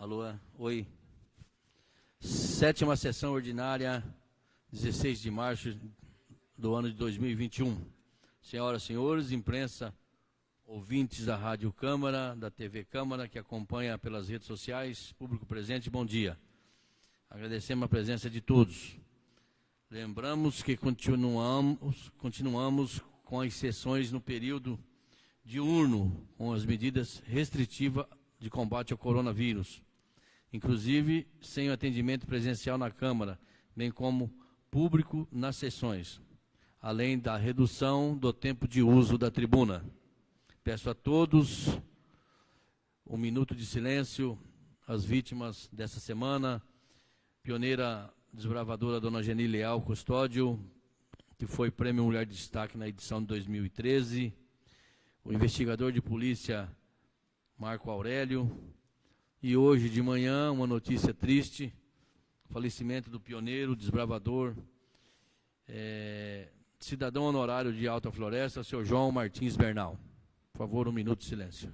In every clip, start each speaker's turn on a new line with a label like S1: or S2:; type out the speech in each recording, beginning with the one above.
S1: Alô, oi. Sétima sessão ordinária, 16 de março do ano de 2021. Senhoras e senhores, imprensa, ouvintes da Rádio Câmara, da TV Câmara, que acompanha pelas redes sociais, público presente, bom dia. Agradecemos a presença de todos. Lembramos que continuamos, continuamos com as sessões no período diurno, com as medidas restritivas de combate ao coronavírus, inclusive sem o atendimento presencial na Câmara, bem como público nas sessões, além da redução do tempo de uso da tribuna. Peço a todos um minuto de silêncio às vítimas dessa semana, pioneira desbravadora Dona Geni Leal Custódio, que foi Prêmio Mulher de Destaque na edição de 2013, o investigador de polícia Marco Aurélio, e hoje de manhã uma notícia triste, falecimento do pioneiro, desbravador, é, cidadão honorário de Alta Floresta, seu João Martins Bernal. Por favor, um minuto de silêncio.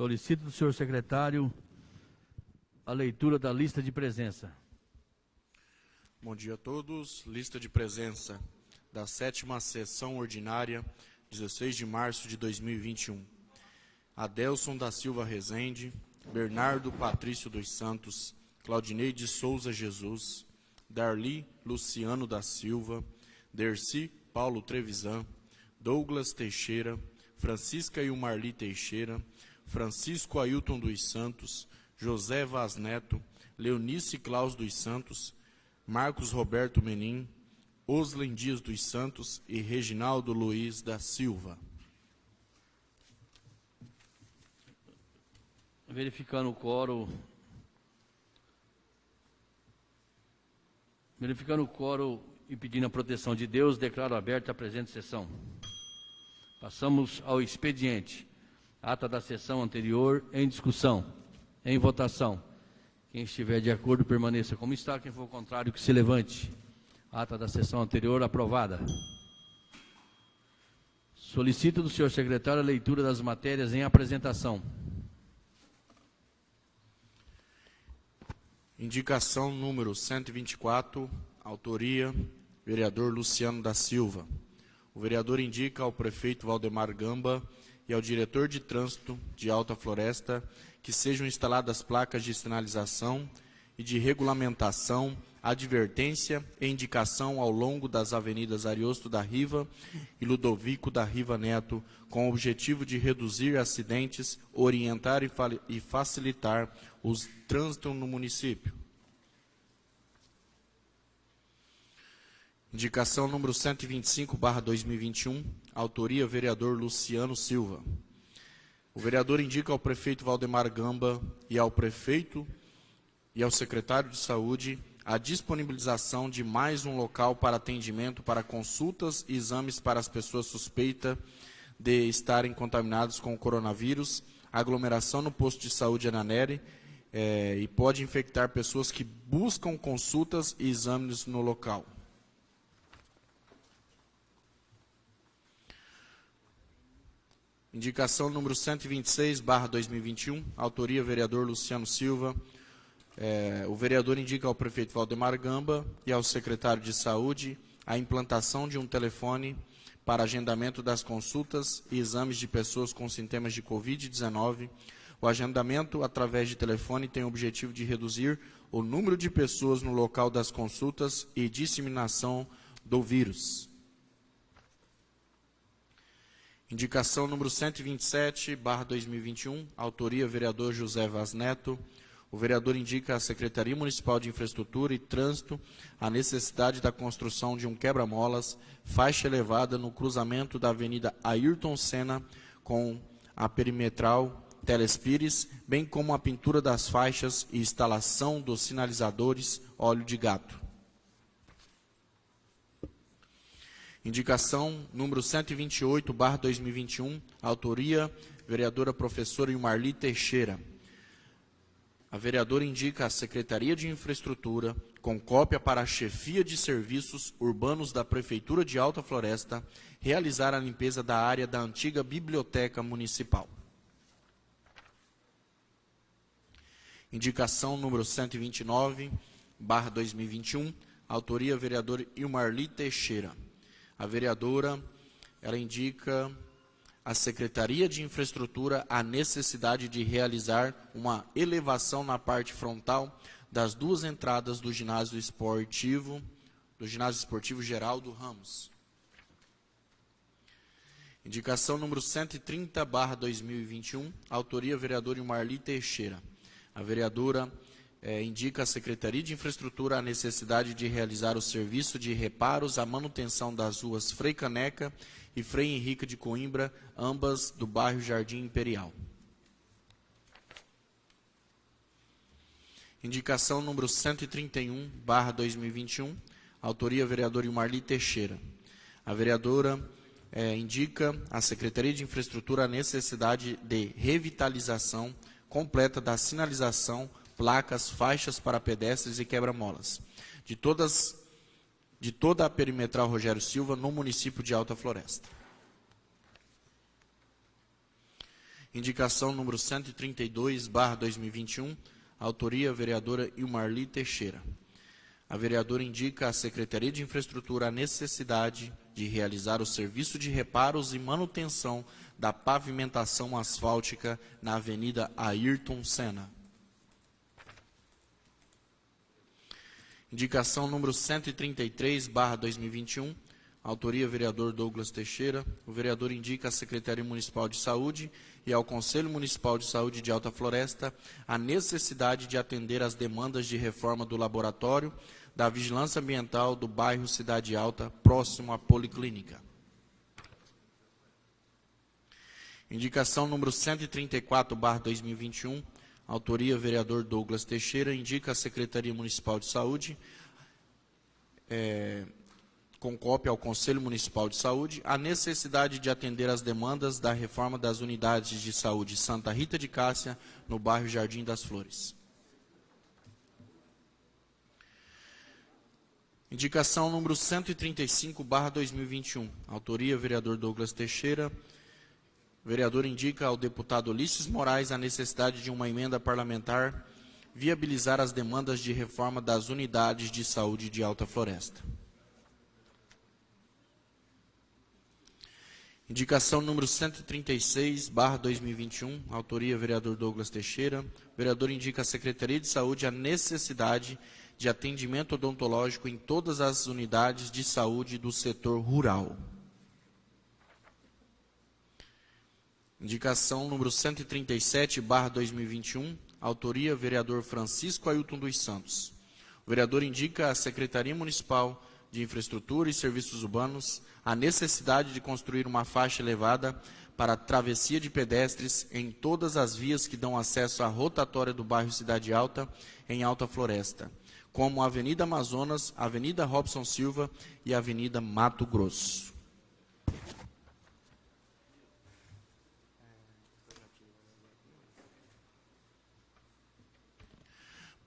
S1: Solicito do senhor secretário a leitura da lista de presença.
S2: Bom dia a todos. Lista de presença da sétima sessão ordinária, 16 de março de 2021. Adelson da Silva Rezende, Bernardo Patrício dos Santos, Claudinei de Souza Jesus, Darli Luciano da Silva, Derci Paulo Trevisan, Douglas Teixeira, Francisca e Marli Teixeira, Francisco Ailton dos Santos, José Vaz Neto, Leonice Claus dos Santos, Marcos Roberto Menin, Oslen Dias dos Santos e Reginaldo Luiz da Silva.
S1: Verificando o coro. Verificando o coro e pedindo a proteção de Deus, declaro aberta a presente sessão. Passamos ao expediente. Ata da sessão anterior em discussão, em votação. Quem estiver de acordo, permaneça como está. Quem for contrário, que se levante. Ata da sessão anterior aprovada. Solicito do senhor secretário a leitura das matérias em apresentação.
S2: Indicação número 124, autoria, vereador Luciano da Silva. O vereador indica ao prefeito Valdemar Gamba e ao diretor de trânsito de Alta Floresta que sejam instaladas placas de sinalização e de regulamentação, advertência e indicação ao longo das avenidas Ariosto da Riva e Ludovico da Riva Neto, com o objetivo de reduzir acidentes, orientar e, e facilitar o trânsito no município. Indicação número 125, barra 2021, autoria vereador Luciano Silva. O vereador indica ao prefeito Valdemar Gamba e ao prefeito e ao secretário de saúde a disponibilização de mais um local para atendimento para consultas e exames para as pessoas suspeitas de estarem contaminadas com o coronavírus, aglomeração no posto de saúde Ananeri, é, e pode infectar pessoas que buscam consultas e exames no local. Indicação número 126, barra 2021, autoria vereador Luciano Silva. É, o vereador indica ao prefeito Valdemar Gamba e ao secretário de Saúde a implantação de um telefone para agendamento das consultas e exames de pessoas com sintomas de Covid-19, O agendamento através de telefone tem o objetivo de reduzir o número de pessoas no local das consultas e disseminação do vírus. Indicação número 127, barra 2021, autoria vereador José Vaz Neto. O vereador indica à Secretaria Municipal de Infraestrutura e Trânsito a necessidade da construção de um quebra-molas, faixa elevada no cruzamento da Avenida Ayrton Senna com a perimetral Telespires, bem como a pintura das faixas e instalação dos sinalizadores óleo de gato. Indicação número 128, barra 2021, autoria, vereadora professora Marli Teixeira. A vereadora indica à Secretaria de Infraestrutura, com cópia para a Chefia de Serviços Urbanos da Prefeitura de Alta Floresta, realizar a limpeza da área da antiga Biblioteca Municipal. Indicação número 129, barra 2021, autoria vereador Ilmarli Teixeira. A vereadora, ela indica à Secretaria de Infraestrutura a necessidade de realizar uma elevação na parte frontal das duas entradas do ginásio esportivo, do ginásio esportivo Geraldo Ramos. Indicação número 130, barra 2021, autoria vereador Marli Teixeira. A vereadora é, indica à Secretaria de Infraestrutura a necessidade de realizar o serviço de reparos à manutenção das ruas Frei Caneca e Frei Henrique de Coimbra, ambas do bairro Jardim Imperial. Indicação número 131, barra 2021, autoria vereador Marli Teixeira. A vereadora é, indica à Secretaria de Infraestrutura a necessidade de revitalização completa da sinalização placas, faixas para pedestres e quebra-molas. De, todas, de toda a perimetral Rogério Silva, no município de Alta Floresta. Indicação número 132, barra 2021, autoria vereadora Ilmarli Teixeira. A vereadora indica à Secretaria de Infraestrutura a necessidade de realizar o serviço de reparos e manutenção da pavimentação asfáltica na Avenida Ayrton Senna. Indicação número 133, barra 2021, autoria vereador Douglas Teixeira. O vereador indica à Secretaria Municipal de Saúde e ao Conselho Municipal de Saúde de Alta Floresta a necessidade de atender às demandas de reforma do laboratório da Vigilância Ambiental do bairro Cidade Alta, próximo à Policlínica. Indicação número 134, barra 2021, Autoria, vereador Douglas Teixeira, indica a Secretaria Municipal de Saúde, é, com cópia ao Conselho Municipal de Saúde, a necessidade de atender às demandas da reforma das unidades de saúde Santa Rita de Cássia, no bairro Jardim das Flores. Indicação número 135, barra 2021. Autoria, vereador Douglas Teixeira, o vereador indica ao deputado Ulisses Moraes a necessidade de uma emenda parlamentar viabilizar as demandas de reforma das unidades de saúde de Alta Floresta. Indicação número 136, barra 2021, autoria vereador Douglas Teixeira. O vereador indica à Secretaria de Saúde a necessidade de atendimento odontológico em todas as unidades de saúde do setor rural. Indicação número 137, barra 2021, autoria vereador Francisco Ailton dos Santos. O vereador indica à Secretaria Municipal de Infraestrutura e Serviços Urbanos a necessidade de construir uma faixa elevada para travessia de pedestres em todas as vias que dão acesso à rotatória do bairro Cidade Alta, em Alta Floresta, como a Avenida Amazonas, Avenida Robson Silva e Avenida Mato Grosso.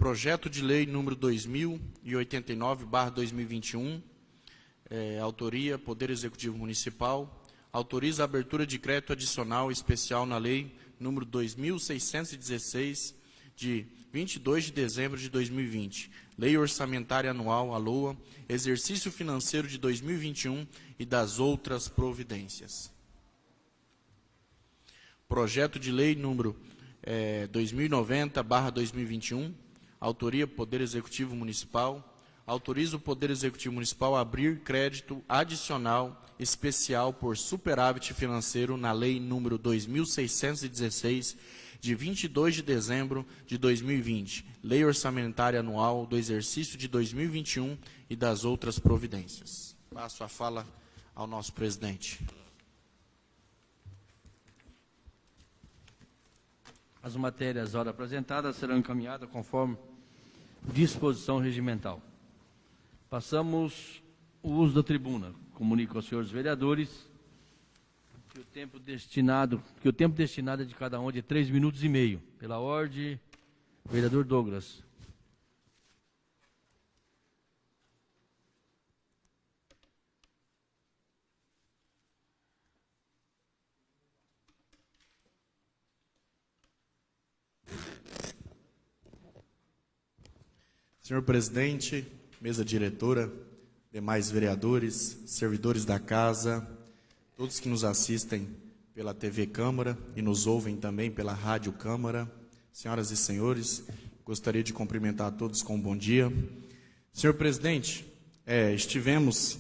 S2: Projeto de Lei número 2089-2021, é, autoria Poder Executivo Municipal, autoriza a abertura de crédito adicional especial na Lei número 2616, de 22 de dezembro de 2020, Lei Orçamentária Anual, a LOA, Exercício Financeiro de 2021 e das outras providências. Projeto de Lei número é, 2090-2021, autoria Poder Executivo Municipal, autoriza o Poder Executivo Municipal a abrir crédito adicional especial por superávit financeiro na Lei número 2616, de 22 de dezembro de 2020, Lei Orçamentária Anual do Exercício de 2021 e das outras providências. Passo a fala ao nosso presidente.
S1: As matérias ora apresentadas serão encaminhadas conforme disposição regimental. Passamos o uso da tribuna. Comunico aos senhores vereadores que o tempo destinado, que o tempo destinado é de cada um de três minutos e meio. Pela ordem, vereador Douglas.
S2: Senhor presidente, mesa diretora, demais vereadores, servidores da casa, todos que nos assistem pela TV Câmara e nos ouvem também pela Rádio Câmara, senhoras e senhores, gostaria de cumprimentar a todos com um bom dia. Senhor presidente, é, estivemos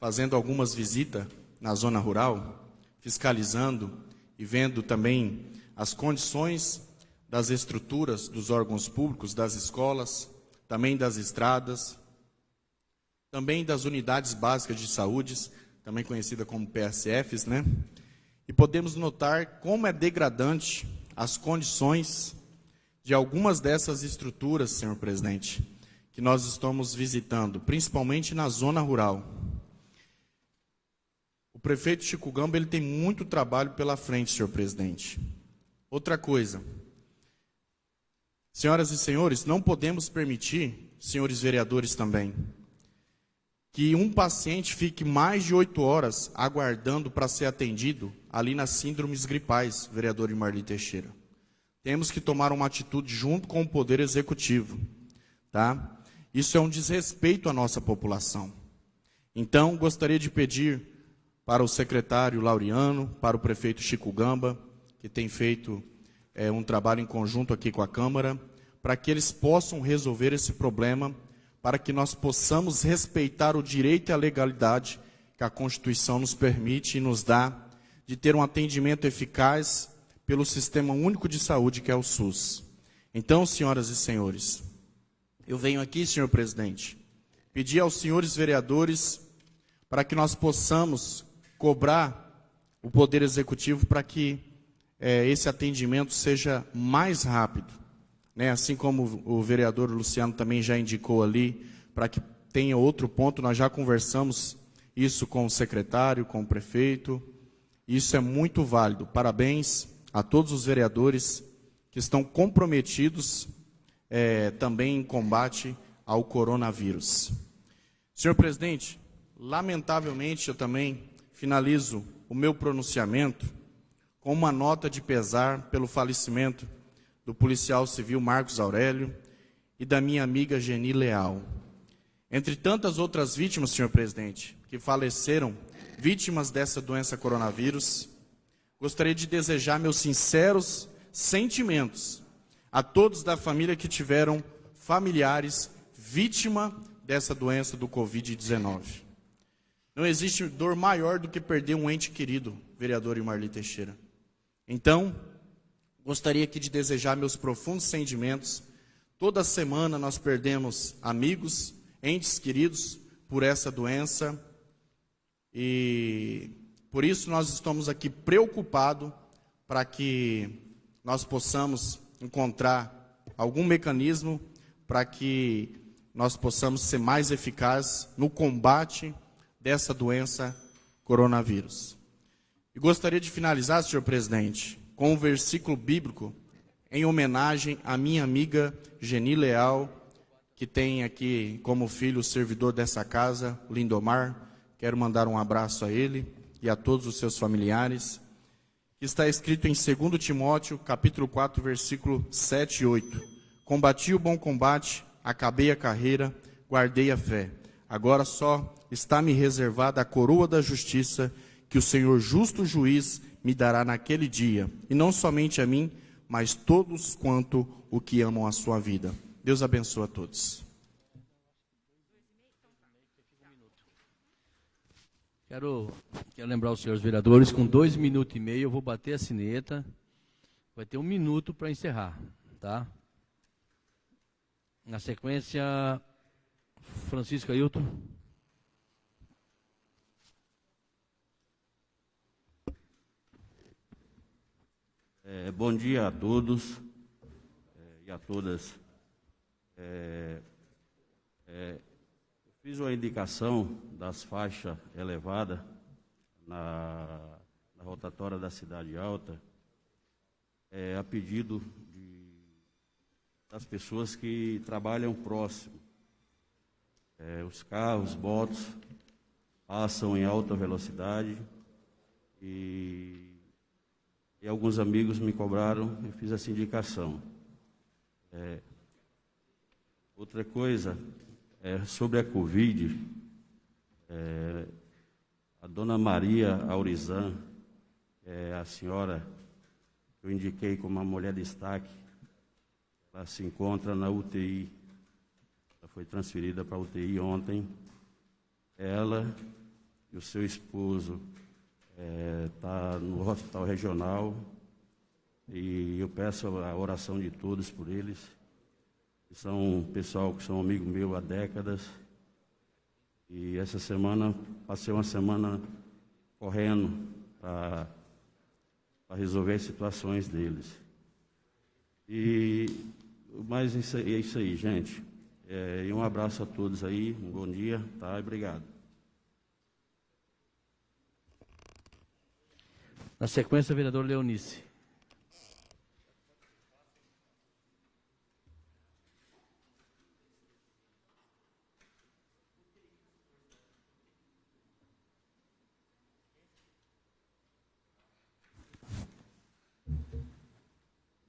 S2: fazendo algumas visitas na zona rural, fiscalizando e vendo também as condições das estruturas dos órgãos públicos, das escolas, também das estradas, também das unidades básicas de saúde, também conhecida como PSFs, né? E podemos notar como é degradante as condições de algumas dessas estruturas, senhor presidente, que nós estamos visitando, principalmente na zona rural. O prefeito Chico Gamba ele tem muito trabalho pela frente, senhor presidente. Outra coisa, Senhoras e senhores, não podemos permitir, senhores vereadores também, que um paciente fique mais de oito horas aguardando para ser atendido ali nas síndromes gripais, vereador Marli Teixeira. Temos que tomar uma atitude junto com o Poder Executivo. Tá? Isso é um desrespeito à nossa população. Então, gostaria de pedir para o secretário Laureano, para o prefeito Chico Gamba, que tem feito é, um trabalho em conjunto aqui com a Câmara, para que eles possam resolver esse problema, para que nós possamos respeitar o direito e a legalidade que a Constituição nos permite e nos dá de ter um atendimento eficaz pelo Sistema Único de Saúde, que é o SUS. Então, senhoras e senhores, eu venho aqui, senhor presidente, pedir aos senhores vereadores para que nós possamos cobrar o Poder Executivo para que é, esse atendimento seja mais rápido. Né? Assim como o vereador Luciano também já indicou ali, para que tenha outro ponto, nós já conversamos isso com o secretário, com o prefeito. Isso é muito válido. Parabéns a todos os vereadores que estão comprometidos é, também em combate ao coronavírus. Senhor presidente, lamentavelmente eu também finalizo o meu pronunciamento com uma nota de pesar pelo falecimento do policial civil Marcos Aurélio e da minha amiga Geni Leal. Entre tantas outras vítimas, senhor presidente, que faleceram vítimas dessa doença coronavírus, gostaria de desejar meus sinceros sentimentos a todos da família que tiveram familiares vítima dessa doença do Covid-19. Não existe dor maior do que perder um ente querido, vereador Marli Teixeira. Então, gostaria aqui de desejar meus profundos sentimentos. Toda semana nós perdemos amigos, entes queridos por essa doença. E por isso nós estamos aqui preocupados para que nós possamos encontrar algum mecanismo para que nós possamos ser mais eficazes no combate dessa doença coronavírus. E gostaria de finalizar, senhor presidente, com um versículo bíblico em homenagem à minha amiga Geni Leal, que tem aqui como filho o servidor dessa casa, Lindomar. Quero mandar um abraço a ele e a todos os seus familiares. Está escrito em 2 Timóteo, capítulo 4, versículo 7 e 8. Combati o bom combate, acabei a carreira, guardei a fé. Agora só está me reservada a coroa da justiça que o Senhor justo juiz me dará naquele dia, e não somente a mim, mas todos quanto o que amam a sua vida. Deus abençoe a todos.
S1: Quero, quero lembrar os senhores vereadores, com dois minutos e meio eu vou bater a sineta. Vai ter um minuto para encerrar, tá? Na sequência, Francisco Ailton.
S3: É, bom dia a todos é, e a todas. É, é fiz uma indicação das faixas elevadas na, na rotatória da Cidade Alta, é, a pedido de, das pessoas que trabalham próximo. É, os carros, motos passam em alta velocidade e e alguns amigos me cobraram, eu fiz essa indicação. É, outra coisa, é, sobre a Covid, é, a dona Maria Aurizan, é a senhora que eu indiquei como uma mulher de destaque, ela se encontra na UTI. Ela foi transferida para a UTI ontem. Ela e o seu esposo está é, no hospital regional e eu peço a oração de todos por eles. São pessoal que são amigo meu há décadas. E essa semana, passei uma semana correndo para resolver as situações deles. E, mas isso, é isso aí, gente. É, e um abraço a todos aí, um bom dia, tá? Obrigado.
S1: Na sequência, vereador Leonice.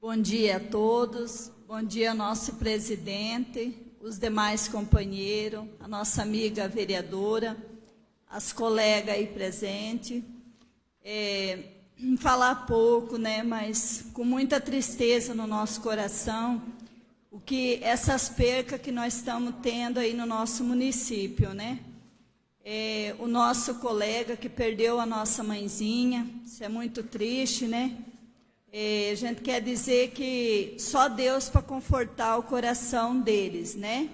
S4: Bom dia a todos, bom dia nosso presidente, os demais companheiros, a nossa amiga vereadora, as colegas aí presentes. É, falar pouco, né, mas com muita tristeza no nosso coração, o que essas percas que nós estamos tendo aí no nosso município, né? É, o nosso colega que perdeu a nossa mãezinha, isso é muito triste, né? É, a gente quer dizer que só Deus para confortar o coração deles, né?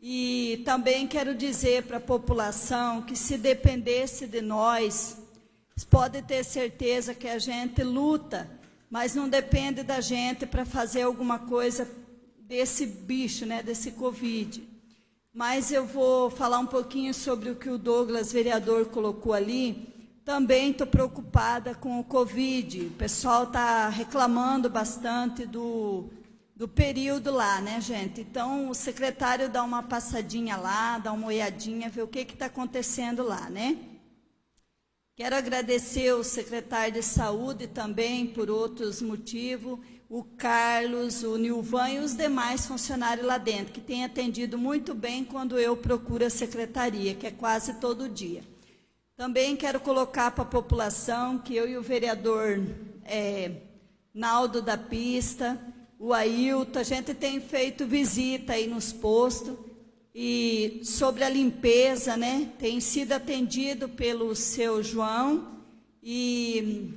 S4: E também quero dizer para a população que se dependesse de nós, pode ter certeza que a gente luta, mas não depende da gente para fazer alguma coisa desse bicho, né, desse Covid. Mas eu vou falar um pouquinho sobre o que o Douglas, vereador, colocou ali. Também estou preocupada com o Covid. O pessoal está reclamando bastante do, do período lá, né, gente? Então, o secretário dá uma passadinha lá, dá uma olhadinha, ver o que está acontecendo lá, né? Quero agradecer o secretário de Saúde também, por outros motivos, o Carlos, o Nilvan e os demais funcionários lá dentro, que têm atendido muito bem quando eu procuro a secretaria, que é quase todo dia. Também quero colocar para a população que eu e o vereador é, Naldo da Pista, o Ailton, a gente tem feito visita aí nos postos, e sobre a limpeza, né? Tem sido atendido pelo seu João e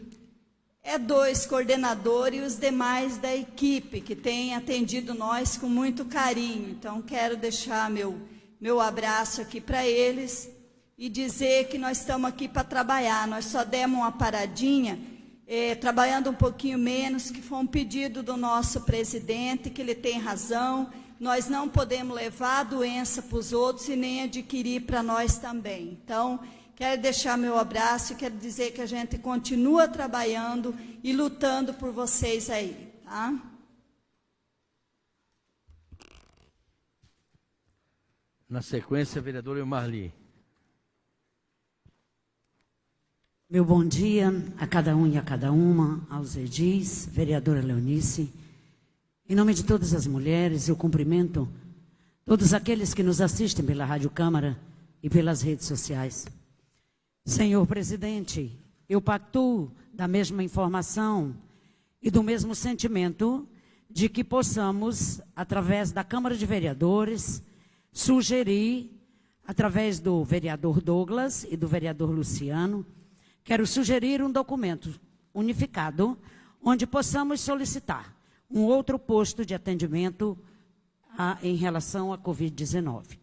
S4: é dois coordenadores e os demais da equipe que têm atendido nós com muito carinho. Então quero deixar meu meu abraço aqui para eles e dizer que nós estamos aqui para trabalhar. Nós só demos uma paradinha, é, trabalhando um pouquinho menos, que foi um pedido do nosso presidente, que ele tem razão nós não podemos levar a doença para os outros e nem adquirir para nós também. Então, quero deixar meu abraço e quero dizer que a gente continua trabalhando e lutando por vocês aí, tá?
S1: Na sequência, vereador Marli.
S5: Meu bom dia a cada um e a cada uma, aos edis, vereadora Leonice, em nome de todas as mulheres, eu cumprimento todos aqueles que nos assistem pela Rádio Câmara e pelas redes sociais. Senhor presidente, eu pactuo da mesma informação e do mesmo sentimento de que possamos, através da Câmara de Vereadores, sugerir, através do vereador Douglas e do vereador Luciano, quero sugerir um documento unificado, onde possamos solicitar um outro posto de atendimento a, em relação à Covid-19.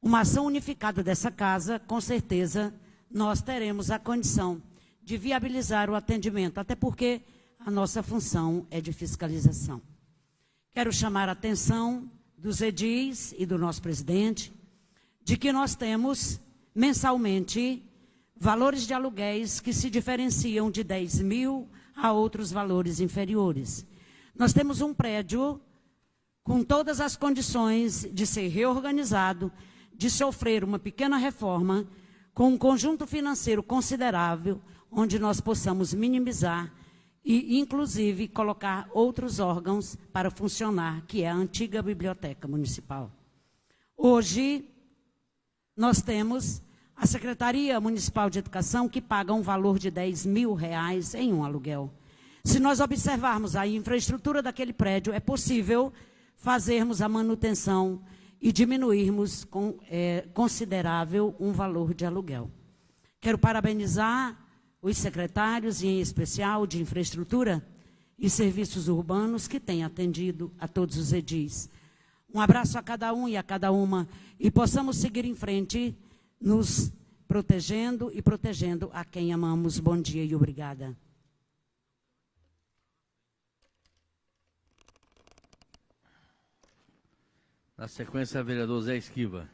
S5: Uma ação unificada dessa casa, com certeza, nós teremos a condição de viabilizar o atendimento, até porque a nossa função é de fiscalização. Quero chamar a atenção dos edis e do nosso presidente de que nós temos mensalmente valores de aluguéis que se diferenciam de 10 mil a outros valores inferiores. Nós temos um prédio com todas as condições de ser reorganizado, de sofrer uma pequena reforma, com um conjunto financeiro considerável, onde nós possamos minimizar e, inclusive, colocar outros órgãos para funcionar, que é a antiga Biblioteca Municipal. Hoje, nós temos a Secretaria Municipal de Educação, que paga um valor de 10 mil reais em um aluguel. Se nós observarmos a infraestrutura daquele prédio, é possível fazermos a manutenção e diminuirmos com é, considerável um valor de aluguel. Quero parabenizar os secretários, e em especial de infraestrutura e serviços urbanos, que têm atendido a todos os edis. Um abraço a cada um e a cada uma, e possamos seguir em frente, nos protegendo e protegendo a quem amamos. Bom dia e obrigada.
S1: Na sequência, vereador Zé Esquiva.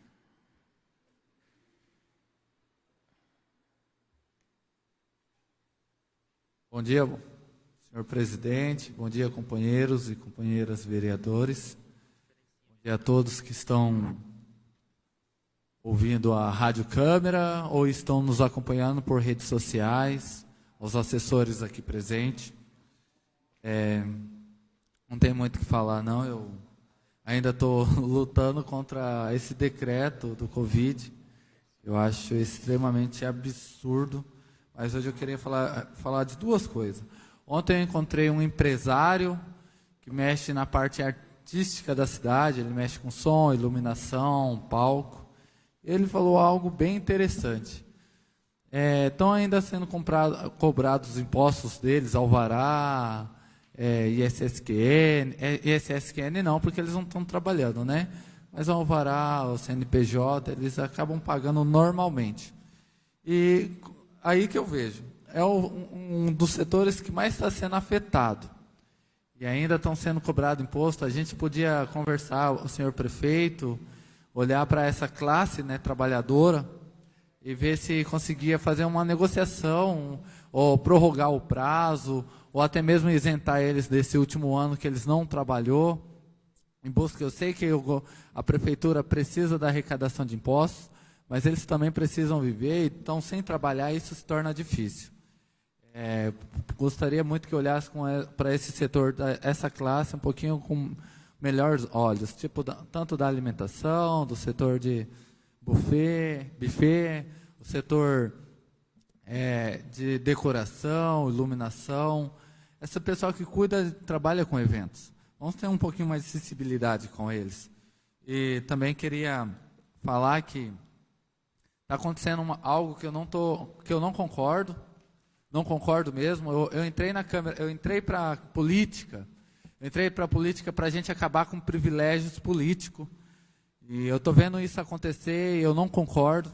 S6: Bom dia, senhor presidente. Bom dia, companheiros e companheiras vereadores. Bom dia a todos que estão ouvindo a Rádio Câmara ou estão nos acompanhando por redes sociais, aos assessores aqui presentes. É, não tem muito o que falar, não. Eu ainda estou lutando contra esse decreto do Covid. Eu acho extremamente absurdo. Mas hoje eu queria falar, falar de duas coisas. Ontem eu encontrei um empresário que mexe na parte artística da cidade, ele mexe com som, iluminação, palco. Ele falou algo bem interessante. Estão é, ainda sendo comprado, cobrados os impostos deles, alvará, é, ISSQN, é, ISSQN não, porque eles não estão trabalhando, né? Mas o Alvará, o CNPJ, eles acabam pagando normalmente. E aí que eu vejo, é o, um dos setores que mais está sendo afetado. E ainda estão sendo cobrado imposto. A gente podia conversar, o senhor prefeito, olhar para essa classe né, trabalhadora e ver se conseguia fazer uma negociação, ou prorrogar o prazo, ou até mesmo isentar eles desse último ano que eles não trabalhou. Em busca, eu sei que a prefeitura precisa da arrecadação de impostos, mas eles também precisam viver, então sem trabalhar isso se torna difícil. É, gostaria muito que olhasse para esse setor, essa classe, um pouquinho com melhores olhos, tipo da, tanto da alimentação, do setor de buffet, buffet, o setor é, de decoração, iluminação, essa pessoa que cuida, trabalha com eventos. Vamos ter um pouquinho mais de sensibilidade com eles. E também queria falar que está acontecendo uma, algo que eu não tô, que eu não concordo, não concordo mesmo. Eu, eu entrei na câmera, eu entrei para política, eu entrei para política para a gente acabar com privilégios políticos. E eu estou vendo isso acontecer e eu não concordo.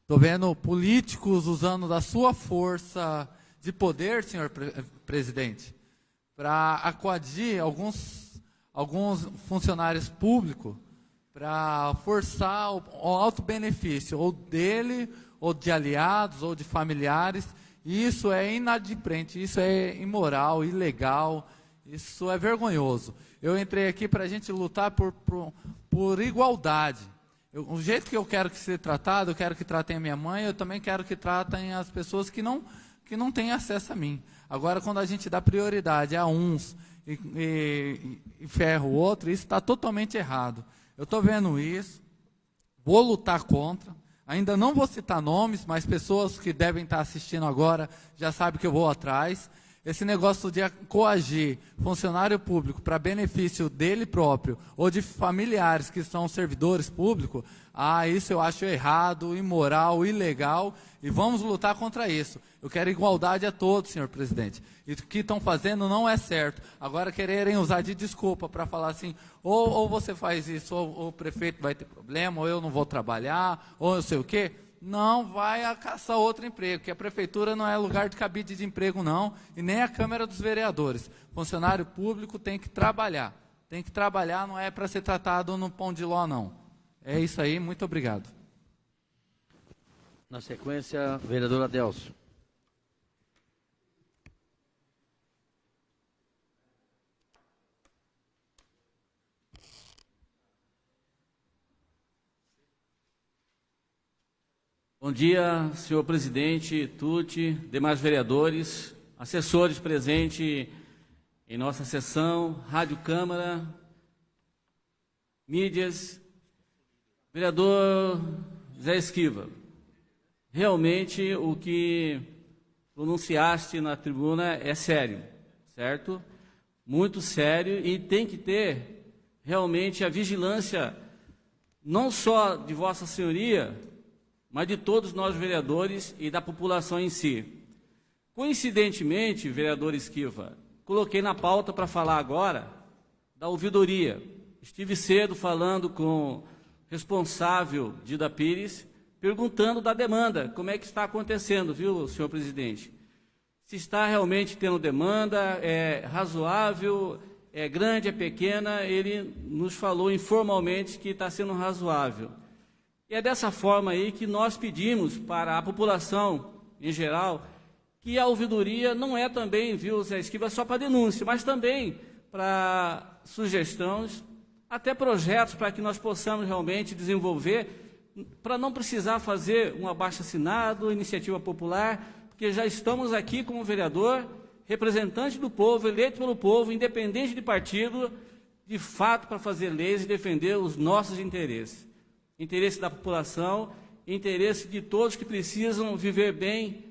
S6: Estou vendo políticos usando da sua força de poder, senhor pre presidente, para acuadir alguns, alguns funcionários públicos para forçar o, o alto benefício, ou dele, ou de aliados, ou de familiares. Isso é inadimplente, isso é imoral, ilegal, isso é vergonhoso. Eu entrei aqui para a gente lutar por, por, por igualdade. Eu, o jeito que eu quero que seja tratado, eu quero que tratem a minha mãe, eu também quero que tratem as pessoas que não que não têm acesso a mim. Agora, quando a gente dá prioridade a uns e, e, e ferra o outro, isso está totalmente errado. Eu estou vendo isso, vou lutar contra. Ainda não vou citar nomes, mas pessoas que devem estar assistindo agora já sabem que eu vou atrás. Esse negócio de coagir funcionário público para benefício dele próprio ou de familiares que são servidores públicos, ah, isso eu acho errado, imoral, ilegal e vamos lutar contra isso. Eu quero igualdade a todos, senhor presidente. E o que estão fazendo não é certo. Agora quererem usar de desculpa para falar assim, ou, ou, você faz isso, ou, ou o prefeito vai ter problema, ou eu não vou trabalhar, ou não sei o quê não vai a caçar outro emprego, porque a prefeitura não é lugar de cabide de emprego, não, e nem a Câmara dos Vereadores. Funcionário público tem que trabalhar. Tem que trabalhar, não é para ser tratado no pão de ló, não. É isso aí, muito obrigado.
S1: Na sequência, vereador Adelso.
S7: Bom dia, senhor presidente, Tuti, demais vereadores, assessores presentes em nossa sessão, Rádio Câmara, mídias, vereador Zé Esquiva. Realmente o que pronunciaste na tribuna é sério, certo? Muito sério e tem que ter realmente a vigilância não só de Vossa Senhoria, mas de todos nós vereadores e da população em si. Coincidentemente, vereador Esquiva, coloquei na pauta para falar agora da ouvidoria. Estive cedo falando com responsável Dida Pires, perguntando da demanda, como é que está acontecendo, viu, senhor presidente? Se está realmente tendo demanda, é razoável, é grande, é pequena, ele nos falou informalmente que está sendo razoável. E é dessa forma aí que nós pedimos para a população em geral que a ouvidoria não é também, viu, Zé Esquiva, só para denúncia, mas também para sugestões, até projetos para que nós possamos realmente desenvolver, para não precisar fazer um abaixo-assinado, iniciativa popular, porque já estamos aqui como vereador, representante do povo, eleito pelo povo, independente de partido, de fato para fazer leis e defender os nossos interesses interesse da população, interesse de todos que precisam viver bem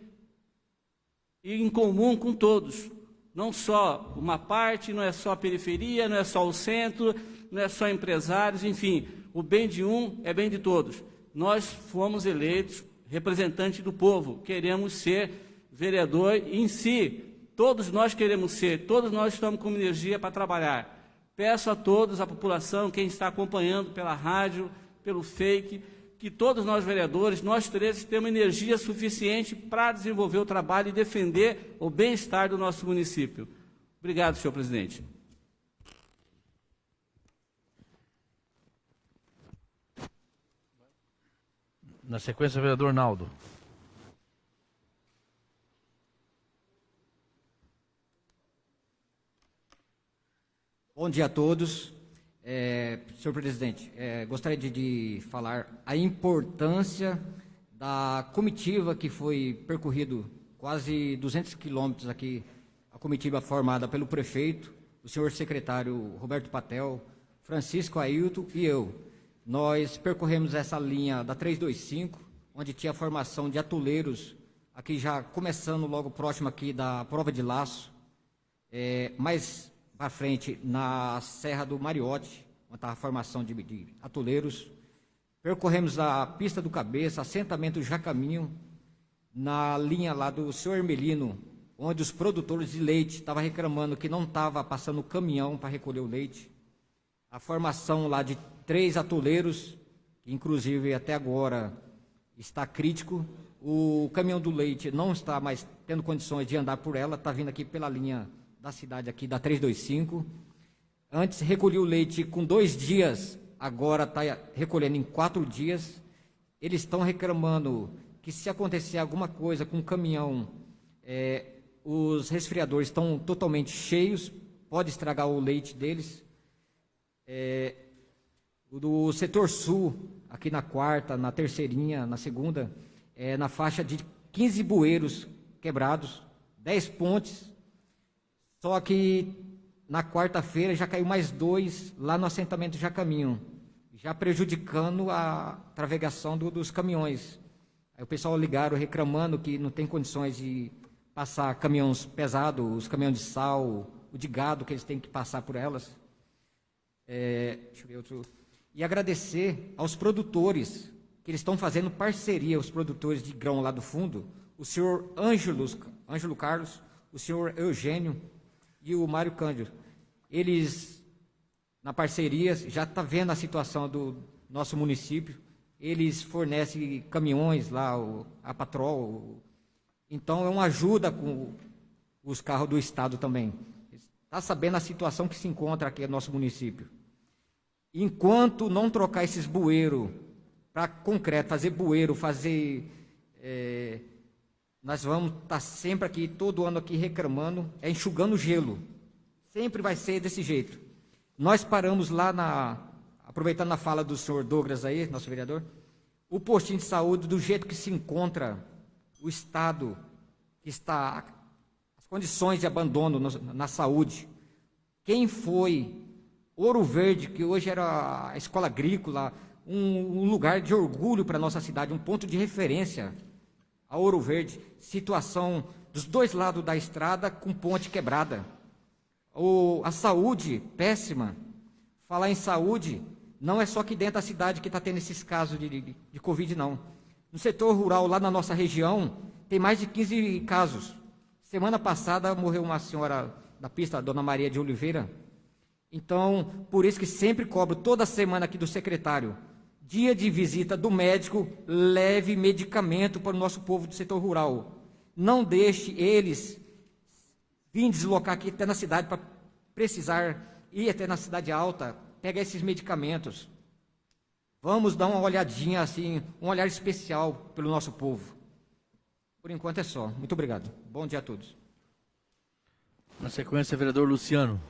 S7: e em comum com todos. Não só uma parte, não é só a periferia, não é só o centro, não é só empresários, enfim, o bem de um é bem de todos. Nós fomos eleitos representantes do povo, queremos ser vereador em si. Todos nós queremos ser, todos nós estamos com energia para trabalhar. Peço a todos, a população, quem está acompanhando pela rádio, pelo fake, que todos nós vereadores, nós três, temos energia suficiente para desenvolver o trabalho e defender o bem-estar do nosso município. Obrigado, senhor presidente.
S1: Na sequência, vereador Naldo.
S8: Bom dia a todos. É, senhor presidente, é, gostaria de, de, falar a importância da comitiva que foi percorrido quase 200 quilômetros aqui, a comitiva formada pelo prefeito, o senhor secretário Roberto Patel, Francisco Ailton e eu. Nós percorremos essa linha da 325, onde tinha a formação de atoleiros, aqui já começando logo próximo aqui da prova de laço, é, mas para frente na Serra do Mariote, onde estava a formação de, de atoleiros. Percorremos a pista do Cabeça, assentamento Jacaminho, na linha lá do seu Hermelino, onde os produtores de leite estavam reclamando que não estava passando caminhão para recolher o leite. A formação lá de três atoleiros, inclusive até agora está crítico. O caminhão do leite não está mais tendo condições de andar por ela, está vindo aqui pela linha da cidade aqui, da 325. Antes recolhia o leite com dois dias, agora está recolhendo em quatro dias. Eles estão reclamando que se acontecer alguma coisa com o caminhão, é, os resfriadores estão totalmente cheios, pode estragar o leite deles. É, do setor sul, aqui na quarta, na terceirinha, na segunda, é na faixa de 15 bueiros quebrados, 10 pontes só que na quarta-feira já caiu mais dois lá no assentamento Jacaminho, já prejudicando a navegação do, dos caminhões. Aí o pessoal ligaram reclamando que não tem condições de passar caminhões pesados, os caminhões de sal, o de gado que eles têm que passar por elas. É, deixa eu ver outro. E agradecer aos produtores, que eles estão fazendo parceria, os produtores de grão lá do fundo, o senhor Ângelo, Ângelo Carlos, o senhor Eugênio e o Mário Cândido. Eles, na parceria, já está vendo a situação do nosso município, eles fornecem caminhões lá, a Patrol, então é uma ajuda com os carros do Estado também. Está sabendo a situação que se encontra aqui no nosso município. Enquanto não trocar esses bueiros para concreto, fazer bueiro, fazer... É, nós vamos estar tá sempre aqui, todo ano aqui reclamando, é enxugando gelo. Sempre vai ser desse jeito. Nós paramos lá na, aproveitando a fala do senhor Douglas aí, nosso vereador, o postinho de saúde, do jeito que se encontra o Estado, que está, as condições de abandono no, na saúde. Quem foi Ouro Verde, que hoje era a escola agrícola, um, um lugar de orgulho para a nossa cidade, um ponto de referência a Ouro Verde, situação dos dois lados da estrada com ponte quebrada. O, a saúde péssima. Falar em saúde, não é só aqui dentro da cidade que está tendo esses casos de, de, de Covid, não. No setor rural, lá na nossa região, tem mais de 15 casos. Semana passada morreu uma senhora da pista, a dona Maria de Oliveira. Então, por isso que sempre cobro toda semana aqui do secretário, dia de visita do médico, leve medicamento para o nosso povo do setor rural. Não deixe eles Vim deslocar aqui até na cidade para precisar ir até na cidade alta, pegar esses medicamentos. Vamos dar uma olhadinha assim, um olhar especial pelo nosso povo. Por enquanto é só. Muito obrigado. Bom dia a todos.
S1: Na sequência, vereador Luciano.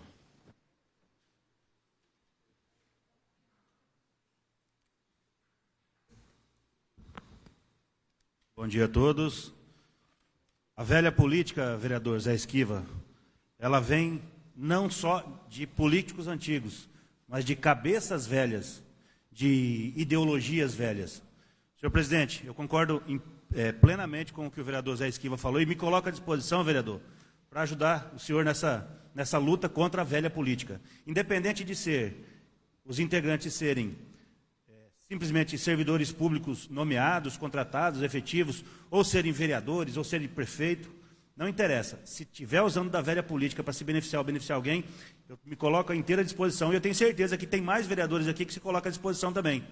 S9: Bom dia a todos. A velha política, vereador Zé Esquiva, ela vem não só de políticos antigos, mas de cabeças velhas, de ideologias velhas. Senhor presidente, eu concordo em, é, plenamente com o que o vereador Zé Esquiva falou e me coloco à disposição, vereador, para ajudar o senhor nessa, nessa luta contra a velha política. Independente de ser, os integrantes serem simplesmente servidores públicos nomeados, contratados, efetivos, ou serem vereadores, ou serem prefeito, não interessa. Se estiver usando da velha política para se beneficiar ou beneficiar alguém, eu me coloco à inteira disposição e eu tenho certeza que tem mais vereadores aqui que se colocam à disposição também.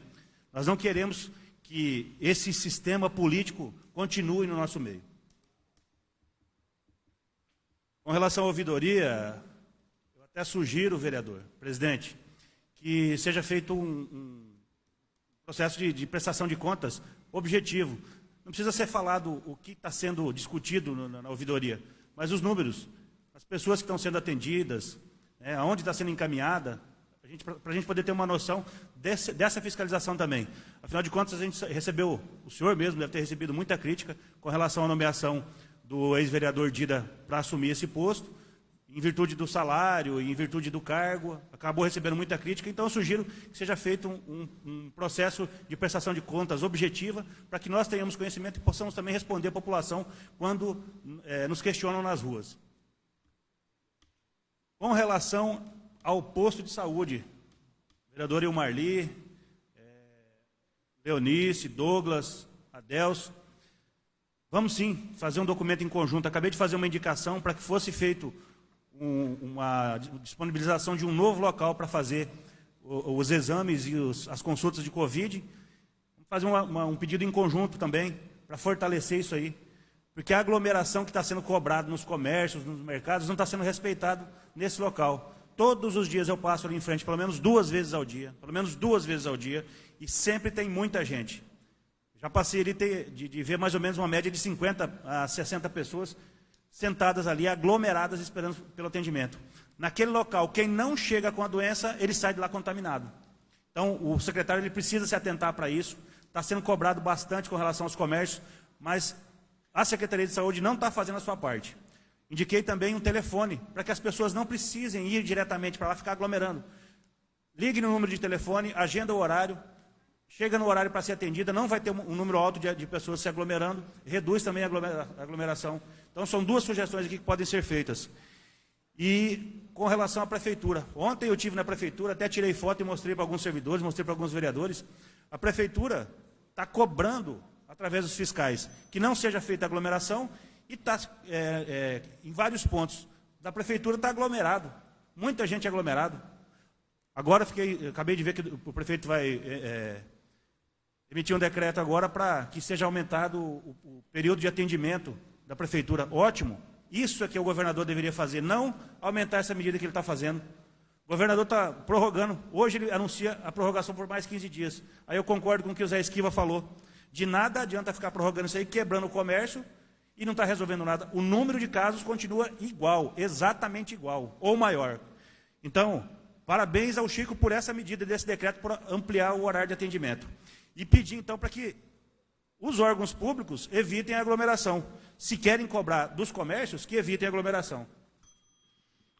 S9: Nós não queremos que esse sistema político continue no nosso meio. Com relação à ouvidoria, eu até sugiro, vereador, presidente, que seja feito um, um processo de, de prestação de contas objetivo. Não precisa ser falado o que está sendo discutido na, na, ouvidoria, mas os números, as pessoas que estão sendo atendidas, né, aonde está sendo encaminhada, para a gente poder ter uma noção desse, dessa fiscalização também. Afinal de contas, a gente recebeu, o senhor mesmo deve ter recebido muita crítica com relação à nomeação do ex-vereador Dida para assumir esse posto, em virtude do salário, em virtude do cargo, acabou recebendo muita crítica, então eu sugiro que seja feito um, um, um processo de prestação de contas objetiva, para que nós tenhamos conhecimento e possamos também responder à população quando é, nos questionam nas ruas. Com relação ao posto de saúde, vereador Ilmarli, é, Leonice, Douglas, Adelso, vamos sim fazer um documento em conjunto. Acabei de fazer uma indicação para que fosse feito um, uma disponibilização de um novo local para fazer os exames e os, as consultas de Covid. Vamos fazer uma, uma, um pedido em conjunto também, para fortalecer isso aí. Porque a aglomeração que está sendo cobrada nos comércios, nos mercados, não está sendo respeitado nesse local. Todos os dias eu passo ali em frente, pelo menos duas vezes ao dia, pelo menos duas vezes ao dia, e sempre tem muita gente. Já passei ali de, de ver mais ou menos uma média de 50 a 60 pessoas sentadas ali, aglomeradas, esperando pelo atendimento. Naquele local, quem não chega com a doença, ele sai de lá contaminado. Então, o secretário ele precisa se atentar para isso. Está sendo cobrado bastante com relação aos comércios, mas a Secretaria de Saúde não está fazendo a sua parte. Indiquei também um telefone, para que as pessoas não precisem ir diretamente para lá ficar aglomerando. Ligue no número de telefone, agenda o horário, chega no horário para ser atendida, não vai ter um, número alto de, de, pessoas se aglomerando, reduz também a aglomeração. Então, são duas sugestões aqui que podem ser feitas. E com relação à prefeitura, ontem eu tive na prefeitura, até tirei foto e mostrei para alguns servidores, mostrei para alguns vereadores, a prefeitura está cobrando, através dos fiscais, que não seja feita aglomeração e está, é, é, em vários pontos da prefeitura, está aglomerado, muita gente aglomerada. Agora, fiquei, acabei de ver que o prefeito vai é, é emitir um decreto agora para que seja aumentado o, o, período de atendimento da prefeitura. Ótimo. Isso é que o governador deveria fazer, não aumentar essa medida que ele está fazendo. O governador está prorrogando. Hoje ele anuncia a prorrogação por mais 15 dias. Aí eu concordo com o que o Zé Esquiva falou. De nada adianta ficar prorrogando isso aí, quebrando o comércio e não está resolvendo nada. O número de casos continua igual, exatamente igual, ou maior. Então, parabéns ao Chico por essa medida desse decreto para ampliar o horário de atendimento e pedir então para que os órgãos públicos evitem a aglomeração. Se querem cobrar dos comércios, que evitem a aglomeração.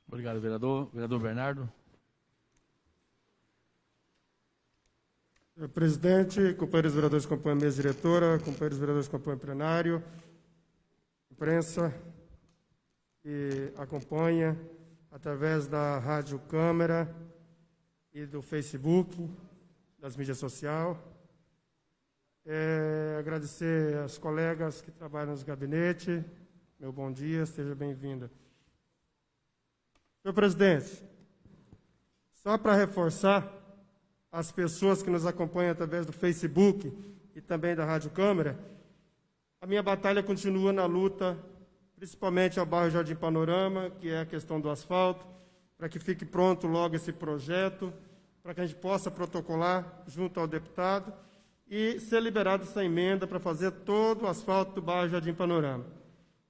S1: Obrigado, vereador. Vereador Bernardo.
S10: Senhor presidente, companheiros vereadores que compõem a mesa diretora, companheiros vereadores que compõem o plenário, imprensa que acompanha através da Rádio Câmara e do Facebook, das mídias sociais. É, agradecer aos colegas que trabalham nos gabinetes. Meu bom dia, seja bem-vinda. Senhor presidente, só para reforçar as pessoas que nos acompanham através do Facebook e também da Rádio Câmara, a minha batalha continua na luta, principalmente ao bairro Jardim Panorama, que é a questão do asfalto, para que fique pronto logo esse projeto, para que a gente possa protocolar junto ao deputado e ser liberado essa emenda para fazer todo o asfalto do bairro Jardim Panorama.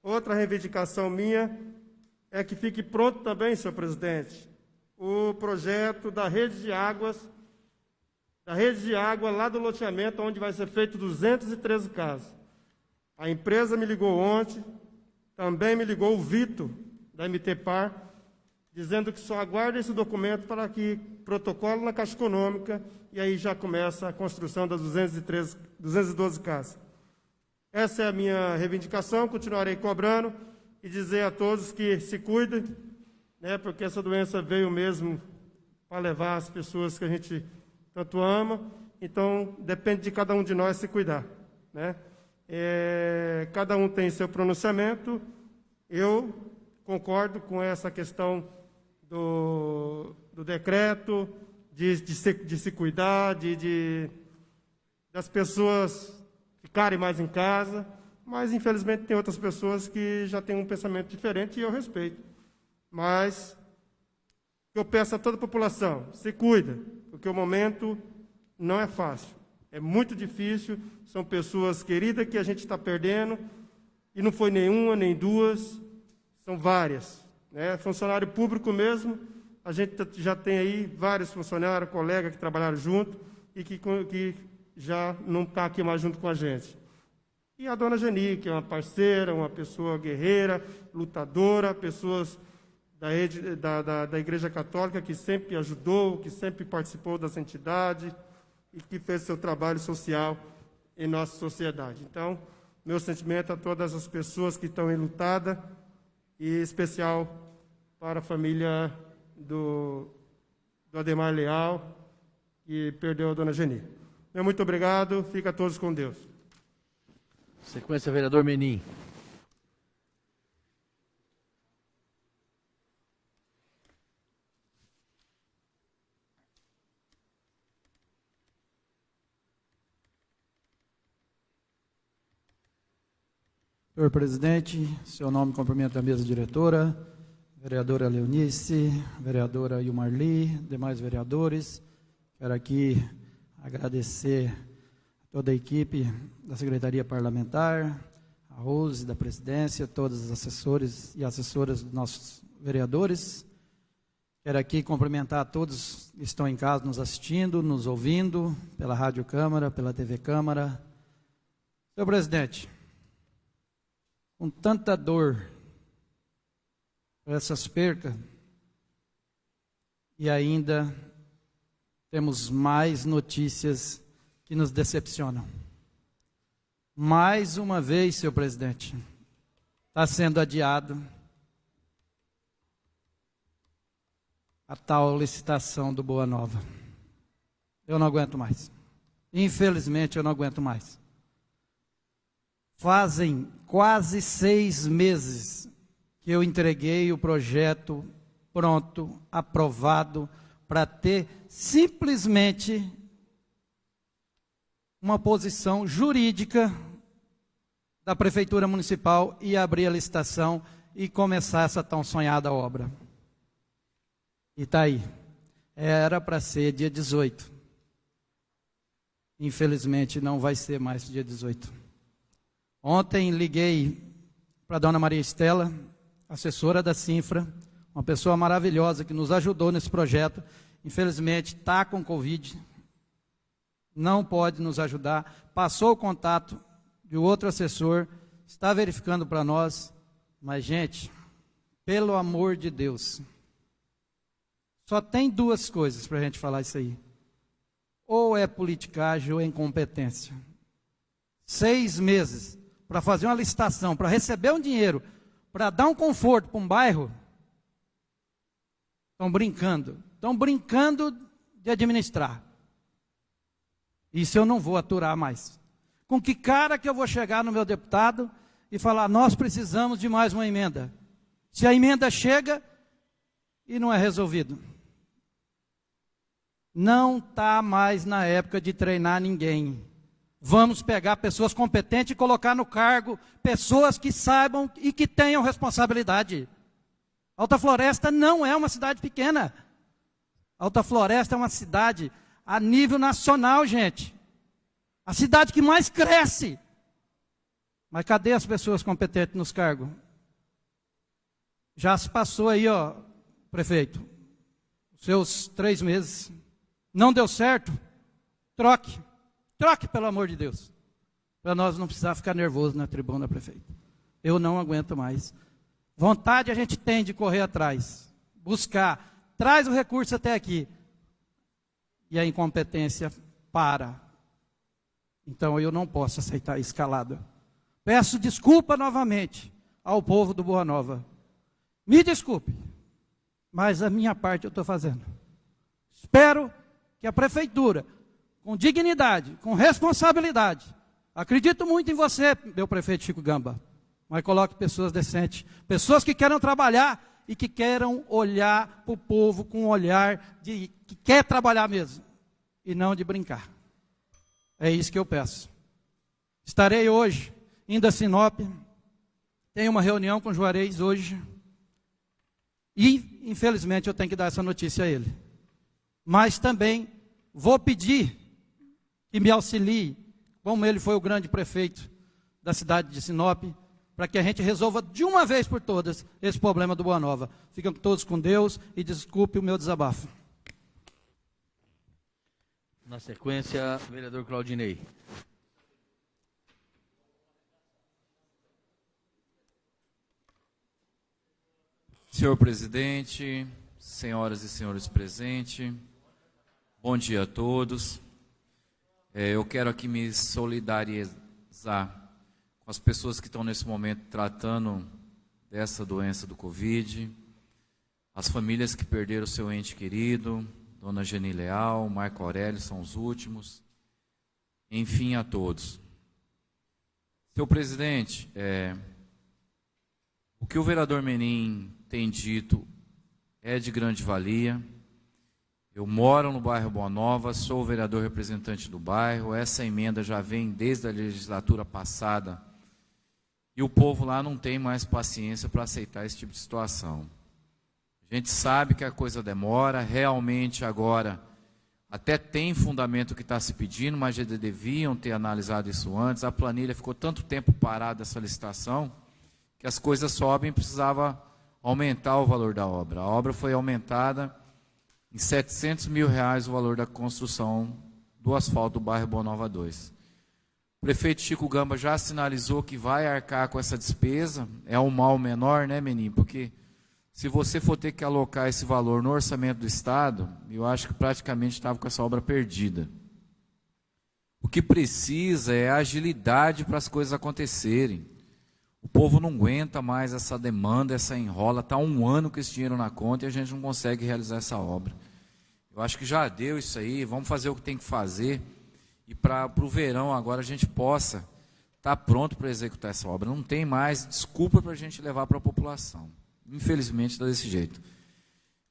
S10: Outra reivindicação minha é que fique pronto também, senhor presidente, o projeto da rede de águas, da rede de água lá do loteamento, onde vai ser feito 213 casas. A empresa me ligou ontem, também me ligou o Vitor, da MTPAR, dizendo que só aguarda esse documento para que protocolo na Caixa Econômica e aí já começa a construção das 213, 212 casas. Essa é a minha reivindicação, continuarei cobrando e dizer a todos que se cuidem, né, porque essa doença veio mesmo para levar as pessoas que a gente tanto ama, então depende de cada um de nós se cuidar. Né? É, cada um tem seu pronunciamento, eu concordo com essa questão do, do decreto, de, de, se, de se cuidar, de, de, das pessoas ficarem mais em casa, mas infelizmente tem outras pessoas que já têm um pensamento diferente e eu respeito. Mas eu peço a toda a população, se cuida, porque o momento não é fácil. É muito difícil, são pessoas queridas que a gente está perdendo, e não foi nenhuma, nem duas, são várias. Né? Funcionário público mesmo, a gente já tem aí vários funcionários, colegas que trabalharam junto e que, que já não está aqui mais junto com a gente. E a dona Geni, que é uma parceira, uma pessoa guerreira, lutadora, pessoas da, da, da, da Igreja Católica que sempre ajudou, que sempre participou das entidades e que fez seu trabalho social em nossa sociedade. Então, meu sentimento a todas as pessoas que estão enlutadas e especial para a família do, do Ademar Leal, que perdeu a dona Geni. Meu muito obrigado, fica todos com Deus.
S1: Sequência, vereador Menin.
S11: Senhor presidente, seu nome cumprimento a mesa diretora, vereadora Leonice, vereadora Yumarli, demais vereadores. Quero aqui agradecer toda a equipe da Secretaria Parlamentar, a Rose, da presidência, todos os assessores e assessoras dos nossos vereadores. Quero aqui cumprimentar a todos que estão em casa nos assistindo, nos ouvindo, pela Rádio Câmara, pela TV Câmara. Senhor presidente, com tanta dor essas percas e ainda temos mais notícias que nos decepcionam. Mais uma vez, senhor presidente, está sendo adiado a tal licitação do Boa Nova. Eu não aguento mais. Infelizmente, eu não aguento mais. Fazem quase seis meses que eu entreguei o projeto pronto, aprovado, para ter simplesmente uma posição jurídica da Prefeitura Municipal e abrir a licitação e começar essa tão sonhada obra. E está aí. Era para ser dia 18. Infelizmente não vai ser mais dia 18. Ontem liguei para a dona Maria Estela, assessora da Sinfra, uma pessoa maravilhosa que nos ajudou nesse projeto. Infelizmente está com Covid, não pode nos ajudar. Passou o contato de outro assessor, está verificando para nós. Mas, gente, pelo amor de Deus, só tem duas coisas para a gente falar isso aí. Ou é politicagem ou é incompetência. Seis meses para fazer uma licitação, para receber um dinheiro, para dar um conforto para um bairro. Estão brincando. Estão brincando de administrar. Isso eu não vou aturar mais. Com que cara que eu vou chegar no meu deputado e falar, nós precisamos de mais uma emenda? Se a emenda chega e não é resolvido. Não está mais na época de treinar ninguém. Vamos pegar pessoas competentes e colocar no cargo pessoas que saibam e que tenham responsabilidade. Alta Floresta não é uma cidade pequena. Alta Floresta é uma cidade a nível nacional, gente. A cidade que mais cresce. Mas cadê as pessoas competentes nos cargos? Já se passou aí, ó, prefeito, seus três meses. Não deu certo? Troque. Troque, pelo amor de Deus. Para nós não precisar ficar nervoso na tribuna, prefeito. Eu não aguento mais. Vontade a gente tem de correr atrás, buscar, traz o recurso até aqui. E a incompetência para. Então eu não posso aceitar a escalada. Peço desculpa novamente ao povo do Boa Nova. Me desculpe, mas a minha parte eu estou fazendo. Espero que a prefeitura, com dignidade, com responsabilidade, acredito muito em você, meu prefeito Chico Gamba, mas coloque pessoas decentes, pessoas que queiram trabalhar e que queiram olhar para o povo com um olhar de que quer trabalhar mesmo e não de brincar. É isso que eu peço. Estarei hoje indo a Sinop, tenho uma reunião com Juarez hoje. E infelizmente eu tenho que dar essa notícia a ele. Mas também vou pedir que me auxilie, como ele foi o grande prefeito da cidade de Sinop, para que a gente resolva de uma vez por todas esse problema do Boa Nova. Fiquem todos com Deus e desculpe o meu desabafo.
S1: Na sequência, vereador Claudinei.
S12: Senhor presidente, senhoras e senhores presentes, Bom dia a todos. É, eu quero aqui me solidarizar com as pessoas que estão nesse momento tratando dessa doença do Covid, as famílias que perderam seu ente querido, Dona Geni Leal, Marco Aurélio são os últimos, enfim, a todos. Senhor presidente, é, o que o vereador Menin tem dito é de grande valia. Eu moro no bairro Boa Nova, sou vereador representante do bairro. Essa emenda já vem desde a legislatura passada. E o povo lá não tem mais paciência para aceitar esse tipo de situação. A gente sabe que a coisa demora, realmente agora até tem fundamento que está se pedindo, mas já deviam ter analisado isso antes. A planilha ficou tanto tempo parada essa licitação que as coisas sobem e precisava aumentar o valor da obra. A obra foi aumentada em 700 mil reais o valor da construção do asfalto do bairro Boa Nova 2. O prefeito Chico Gamba já sinalizou que vai arcar com essa despesa, é um mal menor, né, menino? Porque se você for ter que alocar esse valor no orçamento do Estado, eu acho que praticamente estava com essa obra perdida. O que precisa é agilidade para as coisas acontecerem. O povo não aguenta mais essa demanda, essa enrola. Está um ano com esse dinheiro na conta e a gente não consegue realizar essa obra. Eu acho que já deu isso aí, vamos fazer o que tem que fazer. E para o verão agora a gente possa estar tá pronto para executar essa obra. Não tem mais desculpa para a gente levar para a população. Infelizmente está desse jeito.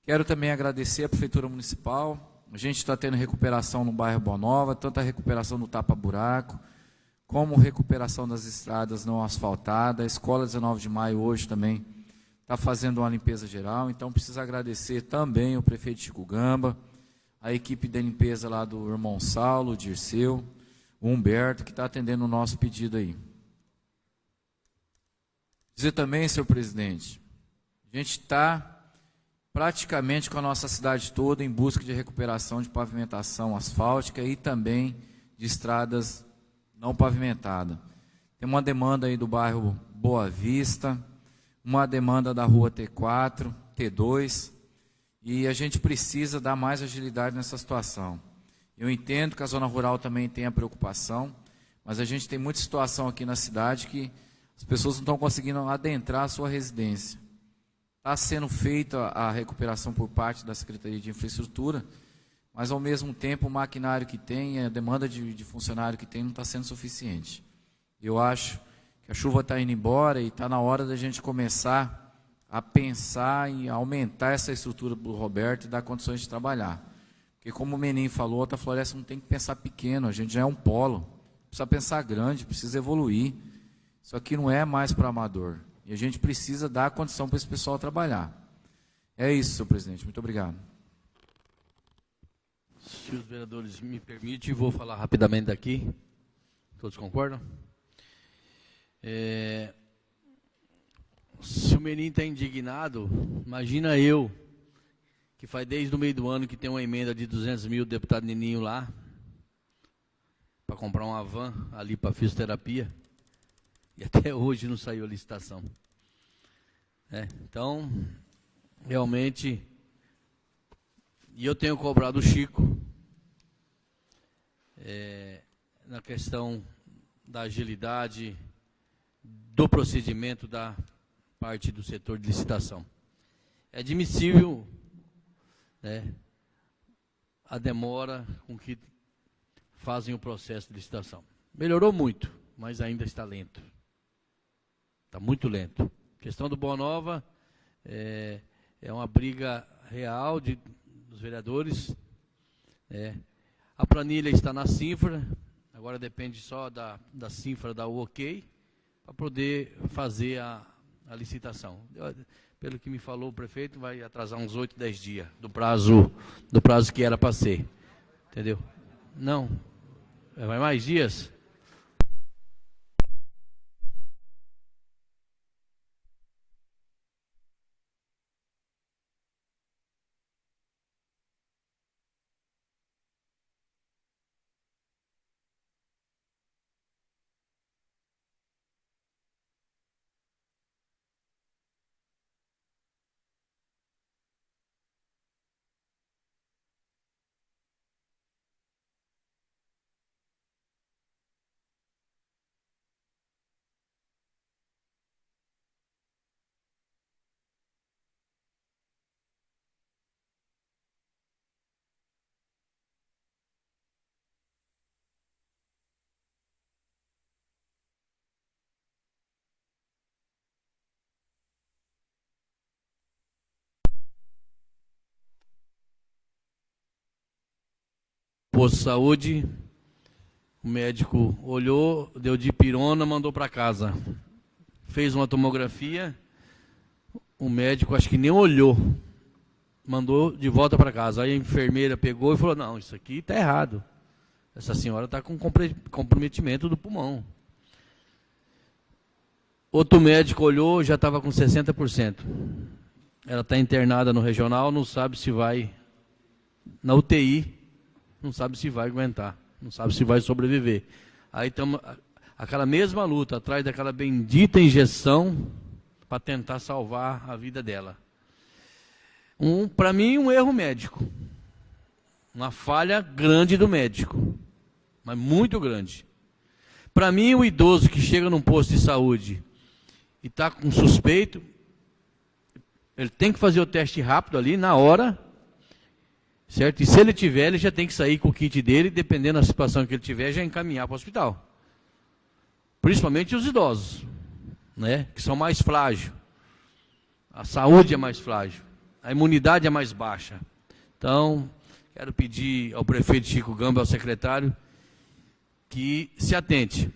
S12: Quero também agradecer à Prefeitura Municipal. A gente está tendo recuperação no bairro Boa Nova, tanto a recuperação do tapa-buraco, como recuperação das estradas não asfaltadas. A Escola 19 de Maio hoje também está fazendo uma limpeza geral, então preciso agradecer também o prefeito Chico Gamba, a equipe de limpeza lá do irmão Saulo, Dirceu, o Humberto, que está atendendo o nosso pedido aí. Dizer também, senhor presidente, a gente está praticamente com a nossa cidade toda em busca de recuperação de pavimentação asfáltica e também de estradas não pavimentadas. Tem uma demanda aí do bairro Boa Vista, uma demanda da rua T4, T2, e a gente precisa dar mais agilidade nessa situação. Eu entendo que a zona rural também tem a preocupação, mas a gente tem muita situação aqui na cidade que as pessoas não estão conseguindo adentrar a sua residência. Está sendo feita a recuperação por parte da Secretaria de Infraestrutura, mas ao mesmo tempo o maquinário que tem, a demanda de, de funcionário que tem não está sendo suficiente. Eu acho que a chuva está indo embora e está na hora da gente começar a pensar em aumentar essa estrutura do Roberto e dar condições de trabalhar. Porque como o Menin falou, a floresta não tem que pensar pequeno, a gente já é um polo. Precisa pensar grande, precisa evoluir. Isso aqui não é mais para amador. E a gente precisa dar condição para esse pessoal trabalhar. É isso, senhor presidente. Muito obrigado.
S1: Se os vereadores me permitem, vou falar rapidamente daqui. Todos concordam? É, se o menino está indignado, imagina eu, que faz desde o meio do ano que tem uma emenda de 200 mil, deputado Nininho lá, para comprar uma van ali para fisioterapia. E até hoje não saiu a licitação. É, então, realmente, e eu tenho cobrado o Chico é, na questão da agilidade do procedimento da parte do setor de licitação. É admissível né, a demora com que fazem o processo de licitação. Melhorou muito, mas ainda está lento. Está muito lento. A questão do Boa Nova é, é uma briga real de, dos vereadores. É. A planilha está na cifra, agora depende só da, da cifra da OK, para poder fazer a, a licitação. Pelo que me falou o prefeito, vai atrasar uns 8, 10 dias do prazo, do prazo que era para ser. Entendeu? Não. Vai mais dias? Posto de saúde, o médico olhou, deu de pirona, mandou para casa. Fez uma tomografia, o médico acho que nem olhou, mandou de volta para casa. Aí a enfermeira pegou e falou: Não, isso aqui está errado. Essa senhora está com comprometimento do pulmão. Outro médico olhou, já estava com 60%. Ela está internada no regional, não sabe se vai na UTI não sabe se vai aguentar, não sabe se vai sobreviver. Aí estamos aquela mesma luta atrás daquela bendita injeção para tentar salvar a vida dela. Um, para mim, um erro médico. Uma falha grande do médico. mas muito grande. Para mim, o idoso que chega num posto de saúde e está com suspeito, ele tem que fazer o teste rápido ali, na hora, certo? E se ele tiver, ele já tem que sair com o kit dele, dependendo da situação que ele tiver, já encaminhar para o hospital. Principalmente os idosos, né? Que são mais frágeis. A saúde é mais frágil. A imunidade é mais baixa. Então, quero pedir ao prefeito Chico Gamba, ao secretário, que se atente.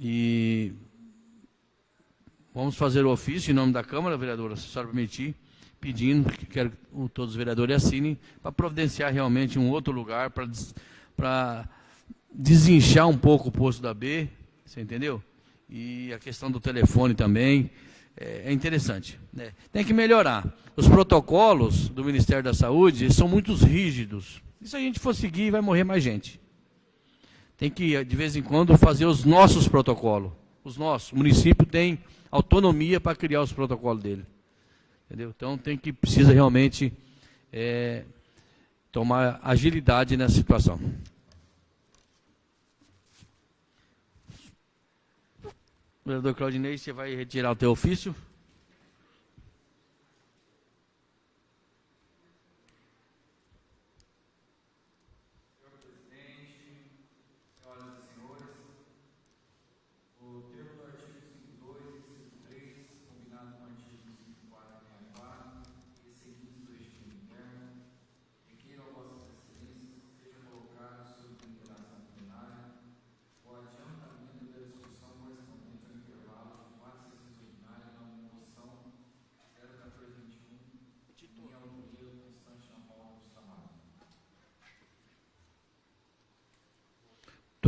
S1: E vamos fazer o ofício em nome da Câmara, vereadora, se a senhora permitir, pedindo que quero que todos os vereadores assinem para providenciar realmente um outro lugar para desinchar um pouco o posto da B, você entendeu? E a questão do telefone também é, é interessante. Né? Tem que melhorar. Os protocolos do Ministério da Saúde são muito rígidos. E se a gente for seguir, vai morrer mais gente. Tem que, de vez em quando, fazer os nossos protocolos. Os nossos. O município tem autonomia para criar os protocolos dele. Entendeu? Então tem que, precisa realmente é, tomar agilidade nessa situação. Vereador Claudinei, você vai retirar o teu ofício?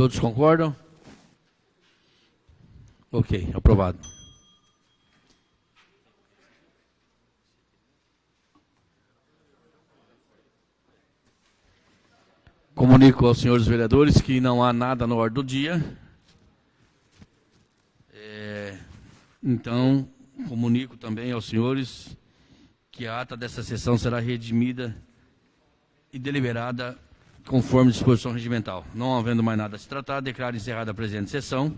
S1: Todos concordam? Ok, aprovado. Comunico aos senhores vereadores que não há nada na ordem do dia. É, então, comunico também aos senhores que a ata dessa sessão será redimida e deliberada conforme disposição regimental. Não havendo mais nada a se tratar, declaro encerrada a presente sessão.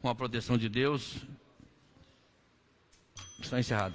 S1: Com a proteção de Deus, está encerrada.